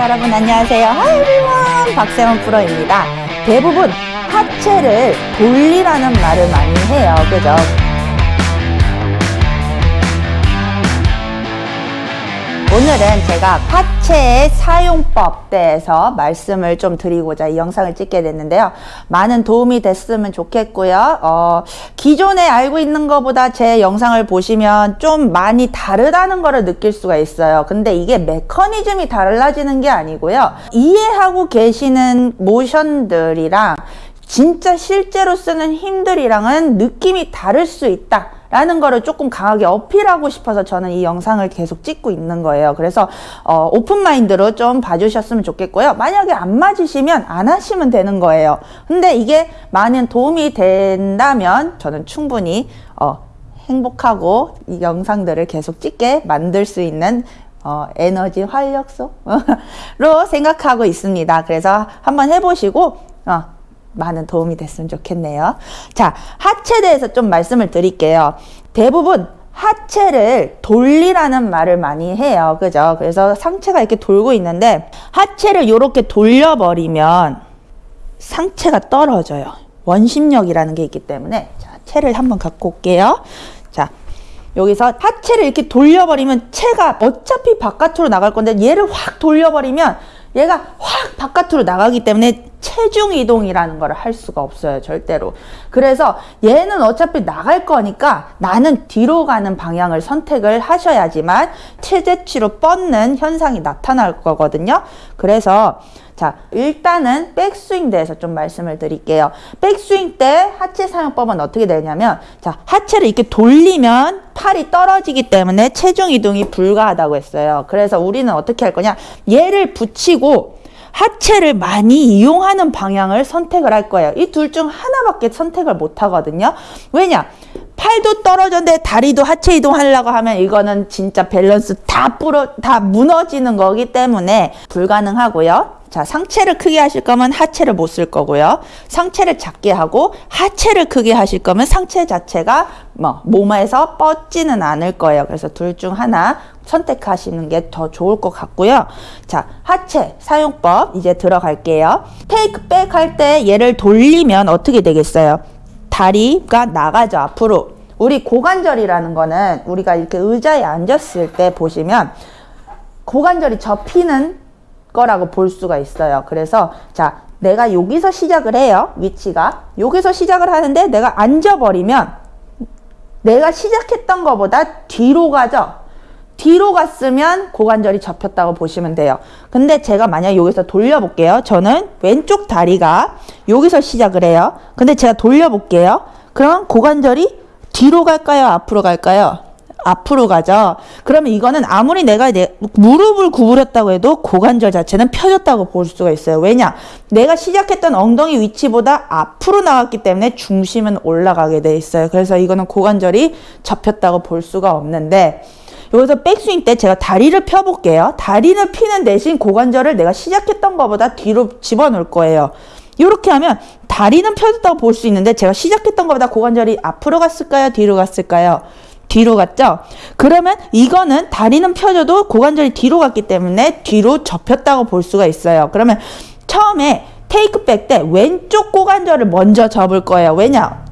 여러분 안녕하세요. Everyone. 박세원 프로입니다. 대부분 하체를 돌리라는 말을 많이 해요. 그죠? 오늘은 제가 하체의 사용법 대해서 말씀을 좀 드리고자 이 영상을 찍게 됐는데요. 많은 도움이 됐으면 좋겠고요. 어, 기존에 알고 있는 것보다 제 영상을 보시면 좀 많이 다르다는 것을 느낄 수가 있어요. 근데 이게 메커니즘이 달라지는 게 아니고요. 이해하고 계시는 모션들이랑 진짜 실제로 쓰는 힘들이랑은 느낌이 다를 수 있다. 라는 거를 조금 강하게 어필하고 싶어서 저는 이 영상을 계속 찍고 있는 거예요. 그래서 어, 오픈마인드로 좀 봐주셨으면 좋겠고요. 만약에 안 맞으시면 안 하시면 되는 거예요. 근데 이게 많은 도움이 된다면 저는 충분히 어, 행복하고 이 영상들을 계속 찍게 만들 수 있는 어, 에너지 활력소로 생각하고 있습니다. 그래서 한번 해보시고 어, 많은 도움이 됐으면 좋겠네요. 자, 하체 대해서 좀 말씀을 드릴게요. 대부분 하체를 돌리라는 말을 많이 해요. 그죠? 그래서 상체가 이렇게 돌고 있는데 하체를 이렇게 돌려버리면 상체가 떨어져요. 원심력이라는 게 있기 때문에 자, 체를 한번 갖고 올게요. 자, 여기서 하체를 이렇게 돌려버리면 체가 어차피 바깥으로 나갈 건데 얘를 확 돌려버리면 얘가 확 바깥으로 나가기 때문에 체중 이동이라는 걸 할 수가 없어요 절대로. 그래서 얘는 어차피 나갈 거니까 나는 뒤로 가는 방향을 선택을 하셔야지만 체제치로 뻗는 현상이 나타날 거거든요. 그래서 자 일단은 백스윙 대해서 좀 말씀을 드릴게요. 백스윙 때 하체 사용법은 어떻게 되냐면 자 하체를 이렇게 돌리면 팔이 떨어지기 때문에 체중 이동이 불가하다고 했어요. 그래서 우리는 어떻게 할 거냐? 얘를 붙이고 하체를 많이 이용하는 방향을 선택을 할 거예요. 이 둘 중 하나밖에 선택을 못 하거든요. 왜냐? 팔도 떨어졌는데 다리도 하체 이동하려고 하면 이거는 진짜 밸런스 다 뿌러 다 무너지는 거기 때문에 불가능하고요. 자, 상체를 크게 하실 거면 하체를 못 쓸 거고요. 상체를 작게 하고 하체를 크게 하실 거면 상체 자체가 뭐 몸에서 뻗지는 않을 거예요. 그래서 둘 중 하나 선택하시는 게 더 좋을 것 같고요. 자, 하체 사용법 이제 들어갈게요. 테이크 백 할 때 얘를 돌리면 어떻게 되겠어요? 다리가 나가죠, 앞으로. 우리 고관절이라는 거는 우리가 이렇게 의자에 앉았을 때 보시면 고관절이 접히는 거라고 볼 수가 있어요. 그래서 자, 내가 여기서 시작을 해요. 위치가. 여기서 시작을 하는데 내가 앉아버리면 내가 시작했던 것보다 뒤로 가죠. 뒤로 갔으면 고관절이 접혔다고 보시면 돼요. 근데 제가 만약 여기서 돌려볼게요. 저는 왼쪽 다리가 여기서 시작을 해요. 근데 제가 돌려볼게요. 그럼 고관절이 뒤로 갈까요? 앞으로 갈까요? 앞으로 가죠. 그러면 이거는 아무리 내가 내 무릎을 구부렸다고 해도 고관절 자체는 펴졌다고 볼 수가 있어요. 왜냐? 내가 시작했던 엉덩이 위치보다 앞으로 나왔기 때문에 중심은 올라가게 돼 있어요. 그래서 이거는 고관절이 접혔다고 볼 수가 없는데 여기서 백스윙 때 제가 다리를 펴볼게요. 다리를 피는 대신 고관절을 내가 시작했던 것보다 뒤로 집어넣을 거예요. 이렇게 하면 다리는 펴졌다고 볼 수 있는데 제가 시작했던 것보다 고관절이 앞으로 갔을까요? 뒤로 갔을까요? 뒤로 갔죠? 그러면 이거는 다리는 펴져도 고관절이 뒤로 갔기 때문에 뒤로 접혔다고 볼 수가 있어요. 그러면 처음에 테이크백 때 왼쪽 고관절을 먼저 접을 거예요. 왜냐?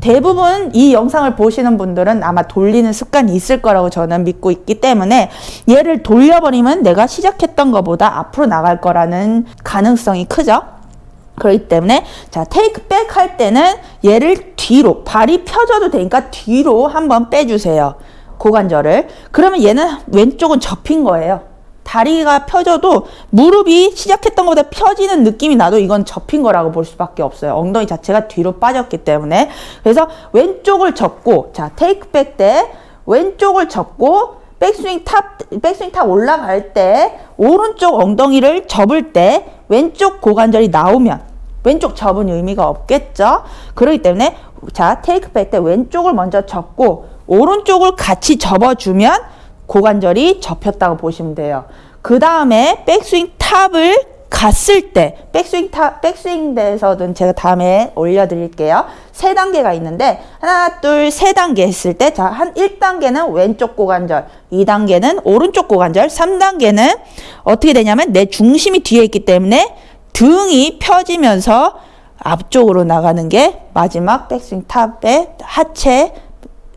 대부분 이 영상을 보시는 분들은 아마 돌리는 습관이 있을 거라고 저는 믿고 있기 때문에 얘를 돌려버리면 내가 시작했던 것보다 앞으로 나갈 거라는 가능성이 크죠. 그렇기 때문에 자 테이크 백 할 때는 얘를 뒤로 발이 펴져도 되니까 뒤로 한번 빼주세요. 고관절을. 그러면 얘는 왼쪽은 접힌 거예요. 다리가 펴져도 무릎이 시작했던 것보다 펴지는 느낌이 나도 이건 접힌 거라고 볼 수밖에 없어요. 엉덩이 자체가 뒤로 빠졌기 때문에. 그래서 왼쪽을 접고 자 take back 때 왼쪽을 접고 백스윙 top 백스윙 top 올라갈 때 오른쪽 엉덩이를 접을 때 왼쪽 고관절이 나오면 왼쪽 접은 의미가 없겠죠. 그렇기 때문에 자 take back 때 왼쪽을 먼저 접고 오른쪽을 같이 접어주면 고관절이 접혔다고 보시면 돼요. 그 다음에 백스윙 top을 갔을 때 백스윙 타 백스윙 대에서는 제가 다음에 올려드릴게요. 세 단계가 있는데 하나 둘 세 단계 했을 때 자 한 1단계는 왼쪽 고관절, 2단계는 오른쪽 고관절, 3단계는 어떻게 되냐면 내 중심이 뒤에 있기 때문에 등이 펴지면서 앞쪽으로 나가는 게 마지막 백스윙 탑의 하체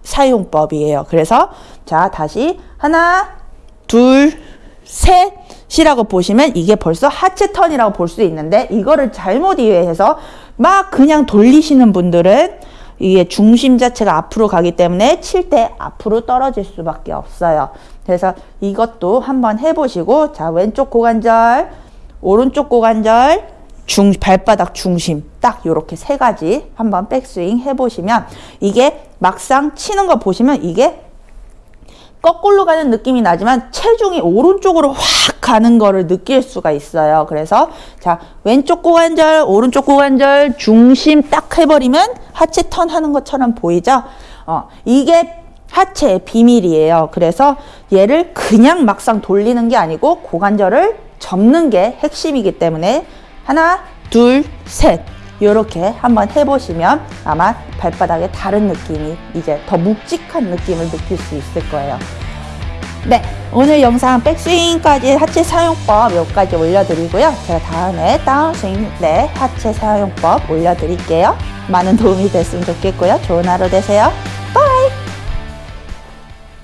사용법이에요. 그래서 자 다시 하나 둘 셋이라고 보시면 이게 벌써 하체 턴이라고 볼 수 있는데 이거를 잘못 이해해서 막 그냥 돌리시는 분들은 이게 중심 자체가 앞으로 가기 때문에 칠 때 앞으로 떨어질 수밖에 없어요. 그래서 이것도 한번 해보시고 자 왼쪽 고관절 오른쪽 고관절 중 발바닥 중심 딱 요렇게 세 가지 한번 백스윙 해보시면 이게 막상 치는 거 보시면 이게 거꾸로 가는 느낌이 나지만 체중이 오른쪽으로 확 가는 거를 느낄 수가 있어요. 그래서 자 왼쪽 고관절, 오른쪽 고관절 중심 딱 해버리면 하체 턴 하는 것처럼 보이죠? 어 이게 하체의 비밀이에요. 그래서 얘를 그냥 막상 돌리는 게 아니고 고관절을 접는 게 핵심이기 때문에 하나, 둘, 셋 이렇게 한번 해보시면 아마 발바닥에 다른 느낌이 이제 더 묵직한 느낌을 느낄 수 있을 거예요. 네, 오늘 영상 백스윙까지 하체 사용법 몇 가지 올려드리고요. 제가 다음에 다운스윙 네 하체 사용법 올려드릴게요. 많은 도움이 됐으면 좋겠고요. 좋은 하루 되세요.